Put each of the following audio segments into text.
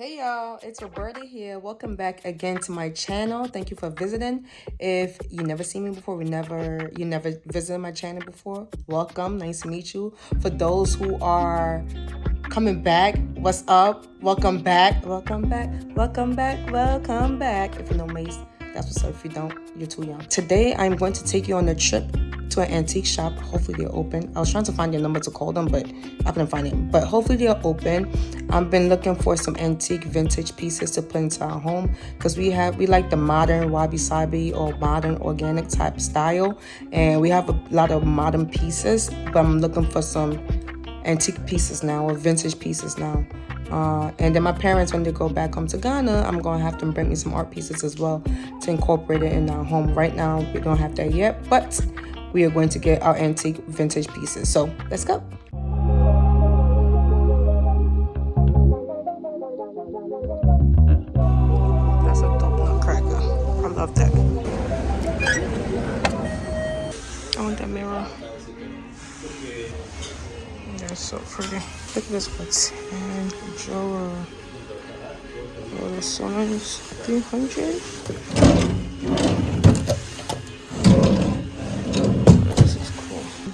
Hey y'all, it's Roberta here. Welcome back again to my channel. Thank you for visiting. If you never seen me before, we never you never visited my channel before, welcome. Nice to meet you. For those who are coming back, what's up? Welcome back. Welcome back. Welcome back. Welcome back. If you know Mase, that's what's up. If you don't, you're too young. Today I'm going to take you on a trip to an antique shop. Hopefully they're open. I was trying to find their number to call them, but I couldn't find it. But hopefully they're open. I've been looking for some antique vintage pieces to put into our home because we have we like the modern wabi sabi or modern organic type style, and we have a lot of modern pieces. But I'm looking for some antique pieces now or vintage pieces now. Uh, and then my parents, when they go back home to Ghana, I'm going to have them bring me some art pieces as well to incorporate it in our home. Right now, we don't have that yet, but we are going to get our antique vintage pieces. So let's go. That's a dope nutcracker. I love that. I want that mirror. That's so pretty. Look at this one. And Joa. Oh, this one's 300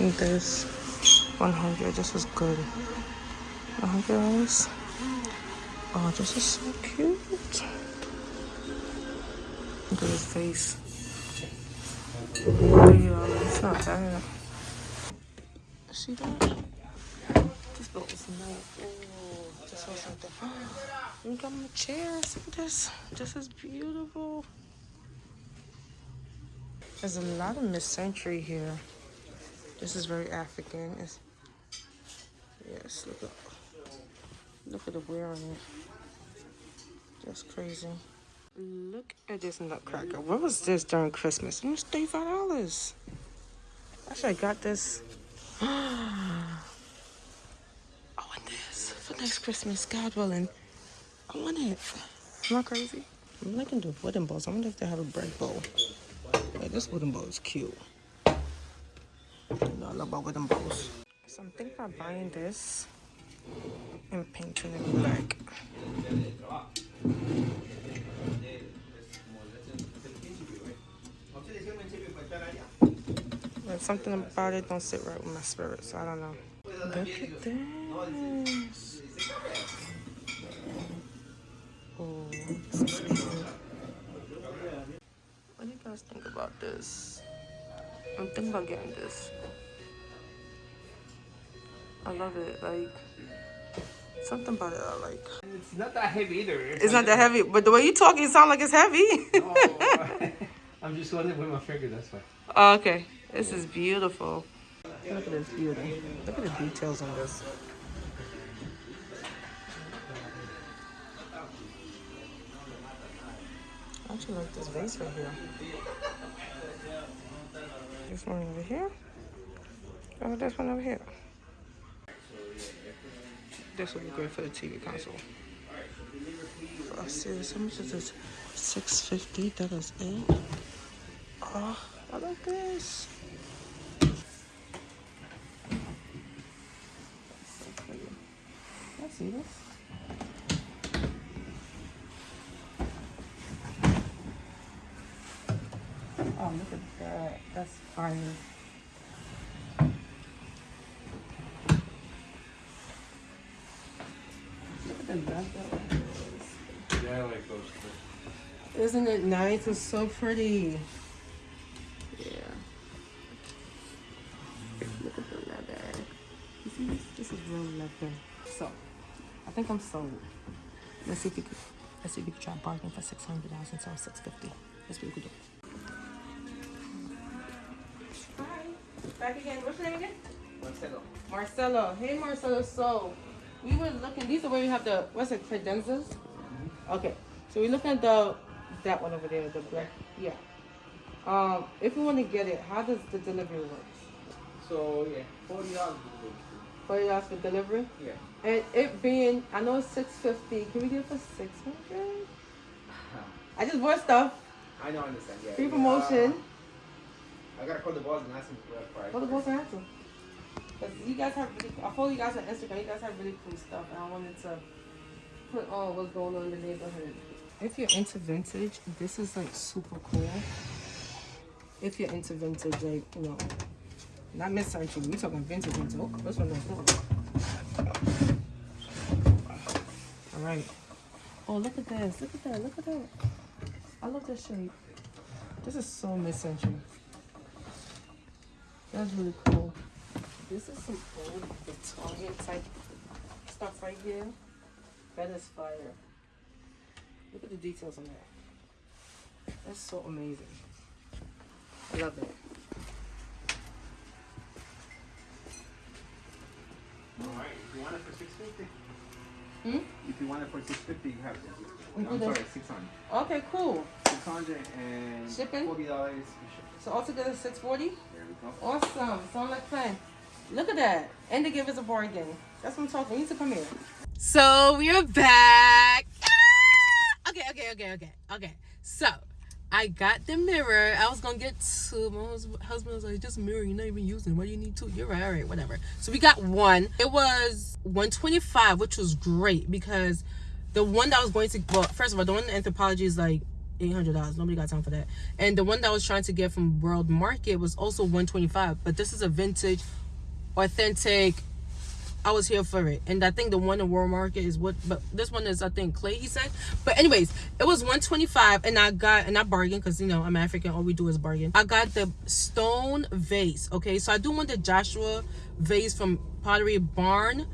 think this. 100 this is good. 100 dollars? Oh this is so cute. Look at his face. It's not bad. See that? This boat is nice. Oh this was something look at my chair. See this? This is beautiful. There's a lot of mid-century here this is very African. It's, yes, look at look at the wear on it. That's crazy. Look at this nutcracker. What was this during Christmas? It was thirty-five dollars. I got this. I want this for next Christmas, God willing. I want it. Am I crazy? I'm liking the wooden bowls. I wonder if they have a bread bowl. Wait, this wooden bowl is cute. Bowls. So I'm thinking about buying this and painting it black. Something about it don't sit right with my spirit, so I don't know. Look at this. Oh. What do you guys think about this? I'm thinking about getting this. I love it. Like something about it I like. It's not that heavy either. It's not that heavy, but the way you talk, it sounds like it's heavy. oh, I'm just holding it with my finger. That's why. Oh, okay, this is beautiful. Look at this beauty. Look at the details on this. I actually like this vase right here. This one over here. Oh, this one over here. This will be great for the TV console. Oh, I see this. How much is this? Six fifty. That is it. Oh, I like this. I see this. Oh, look at that. That's fire. Look at the leather. Yeah, I like those too. Isn't it nice? It's so pretty. Yeah. Look at the leather. You see this? This is real leather. So, I think I'm sold. Let's see if we could. Let's see if we could try bargain for six hundred dollars instead of six fifty. Let's see what we could do. Back again. What's your name again? Marcelo. Marcelo. Hey, Marcelo. So, we were looking. These are where we have the what's it? Credenzas. Okay. So we're looking at the that one over there. The black. Yeah. Um, if we want to get it, how does the delivery work? So yeah, forty dollars. Forty dollars for delivery. Yeah. And it being, I know it's six fifty. Can we get it for six hundred? I just bought stuff. I know, I understand. Yeah. Free promotion. I gotta call the boss and ask him for that price. What the boss answer? Because you guys have really, I follow you guys on Instagram. You guys have really cool stuff, and I wanted to put on what's going on in the neighborhood. If you're into vintage, this is like super cool. If you're into vintage, like, you know, not mid-century, we talking vintage vintage. Oh, this one is All right. Oh, look at this. Look at that. Look at that. I love this shape. This is so mid-century. That's really cool. This is some old Italian type stuff right here. That is fire. Look at the details on that. That's so amazing. Love it. Alright, if you want it for 650. Hmm? If you want it for 650, you have to. No, I'm sorry, 600. Okay, cool. 600 and Shipping? $40 shipping. So altogether 640 Awesome. Sound like fun. Look at that. And they give us a bargain. That's what I'm talking. You need to come here. So we are back. Ah! Okay, okay, okay, okay, okay. So I got the mirror. I was gonna get two. My hus- husband was like, "Just mirror. You're not even using. it. Why do you need two? You're right. All right, whatever." So we got one. It was 125, which was great because the one that I was going to well, first of all, the one in Anthropologie is like eight hundred dollars. Nobody got time for that. And the one that I was trying to get from World Market was also one twenty five. But this is a vintage, authentic. I was here for it, and I think the one in World Market is what. But this one is I think clay. He said. But anyways, it was one twenty five, and I got and I bargained because you know I'm African. All we do is bargain. I got the stone vase. Okay, so I do want the Joshua vase from Pottery Barn.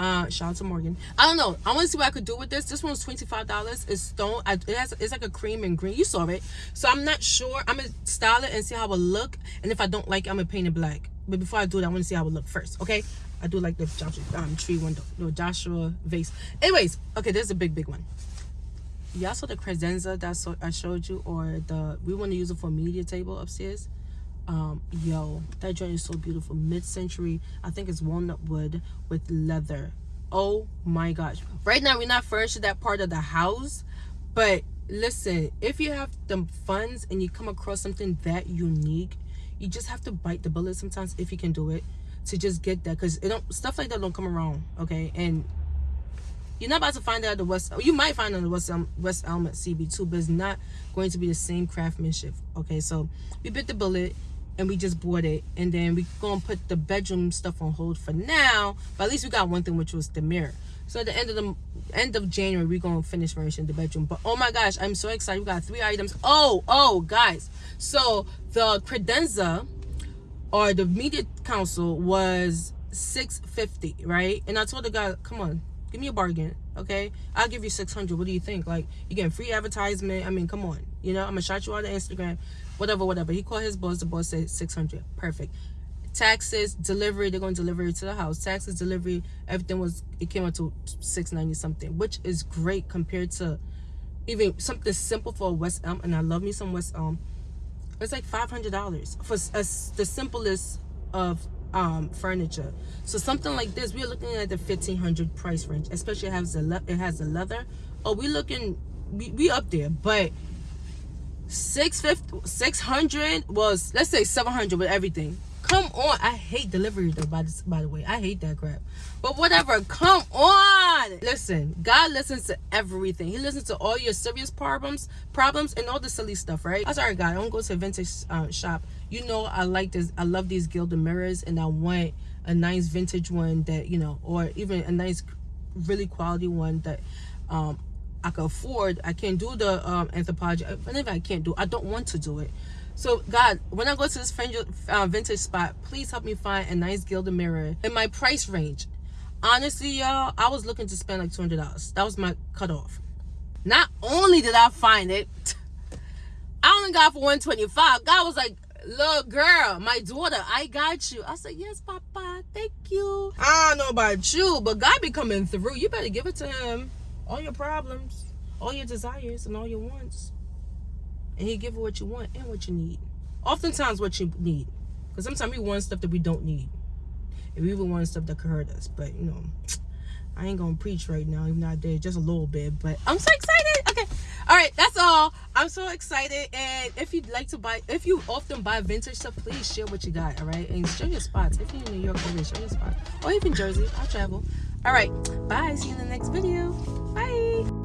Uh, shout out to Morgan. I don't know. I want to see what I could do with this. This one's twenty five dollars. It's stone. I, it has. It's like a cream and green. You saw it. So I'm not sure. I'm gonna style it and see how it look. And if I don't like, it, I'm gonna paint it black. But before I do it, I want to see how it look first. Okay. I do like the Joshua um, tree window, no Joshua vase. Anyways, okay, there's a big, big one. Y'all saw the credenza that I showed you, or the we want to use it for media table upstairs um yo that joint is so beautiful mid-century i think it's walnut wood with leather oh my gosh right now we're not furnishing that part of the house but listen if you have the funds and you come across something that unique you just have to bite the bullet sometimes if you can do it to just get that because it don't stuff like that don't come around okay and you're not about to find out the West. You might find on the West Elm, West Elm at CB2, but it's not going to be the same craftsmanship. Okay, so we bit the bullet and we just bought it, and then we gonna put the bedroom stuff on hold for now. But at least we got one thing, which was the mirror. So at the end of the end of January, we're gonna finish furnishing the bedroom. But oh my gosh, I'm so excited! We got three items. Oh, oh, guys. So the credenza or the media council was 650 right and i told the guy come on give me a bargain okay i'll give you 600 what do you think like you getting free advertisement i mean come on you know i'm gonna shout you out on instagram whatever whatever. He called his boss the boss said 600 perfect. Taxes delivery they're going to deliver it to the house. Taxes delivery everything was it came out to 690 something which is great compared to even something simple for west elm and i love me some west elm. It's like five hundred dollars for the simplest of um furniture. So something like this, we're looking at the fifteen hundred price range, especially it has the it has the leather. Oh, we looking we, we up there, but 650 600 was let's say 700 with everything. Come on i hate delivery though by, this, by the way. I hate that crap. But whatever come on! Listen god listens to everything. He listens to all your serious problems problems and all the silly stuff right? I'm sorry god i don't go to a vintage uh, shop. You know i like this i love these gilded mirrors and i want a nice vintage one that you know or even a nice really quality one that um I can afford. I can't do the um, Anthropologie. If I can't do, I don't want to do it. So God, when I go to this vintage, uh, vintage spot, please help me find a nice gilded mirror in my price range. Honestly, y'all, I was looking to spend like two hundred dollars. That was my cutoff. Not only did I find it, I only got for one twenty five. God was like, little girl, my daughter, I got you." I said, "Yes, Papa, thank you." I don't know about you, but God be coming through. You better give it to Him all your problems, all your desires, and all your wants. And he give you what you want and what you need. Oftentimes what you need. Because sometimes we want stuff that we don't need. And we even want stuff that could hurt us. But you know, I ain't gonna preach right now, even though I did just a little bit. But I'm so excited. Okay. Alright, that's all. I'm so excited. And if you'd like to buy if you often buy vintage stuff, please share what you got, alright? And share your spots. If you're in New York share your spots. Or even Jersey. I travel. All right, bye. See you in the next video. Bye.